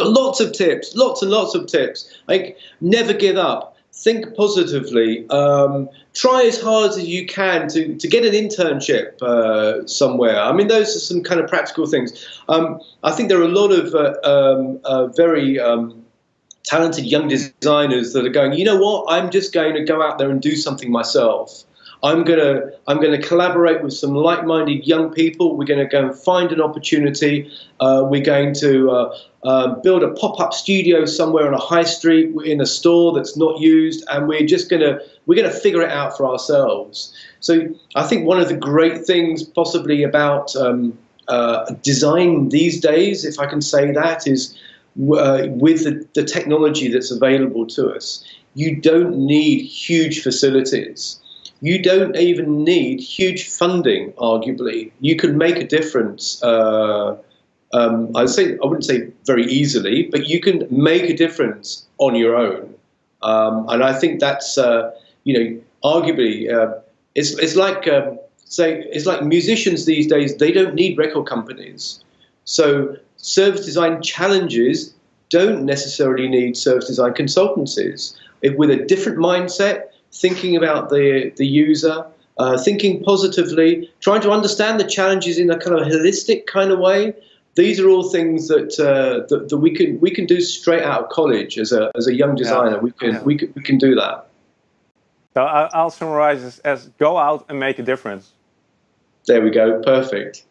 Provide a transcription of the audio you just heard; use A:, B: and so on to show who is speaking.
A: lots of tips, lots and lots of tips. Like never give up. Think positively. Um, try as hard as you can to, to get an internship uh, somewhere. I mean, those are some kind of practical things. Um, I think there are a lot of uh, um, uh, very um, talented young designers that are going, you know what, I'm just going to go out there and do something myself. I'm gonna I'm gonna collaborate with some like-minded young people. We're going to go and find an opportunity. Uh, we're going to uh, uh, build a pop-up studio somewhere on a high street in a store that's not used, and we're just gonna we're gonna figure it out for ourselves. So I think one of the great things possibly about um, uh, design these days, if I can say that, is uh, with the, the technology that's available to us, you don't need huge facilities you don't even need huge funding, arguably. You can make a difference. Uh, um, I say I wouldn't say very easily, but you can make a difference on your own. Um, and I think that's uh, you know arguably uh, it's it's like um, say it's like musicians these days. They don't need record companies. So service design challenges don't necessarily need service design consultancies. If, with a different mindset, thinking about the, the user, uh, thinking positively, trying to understand the challenges in a kind of holistic kind of way. These are all things that, uh, that, that we can we can do straight out of college as a as a young designer. Yeah. We can yeah. we can we can do that.
B: So I'll summarize this as go out and make a difference.
A: There we go. Perfect.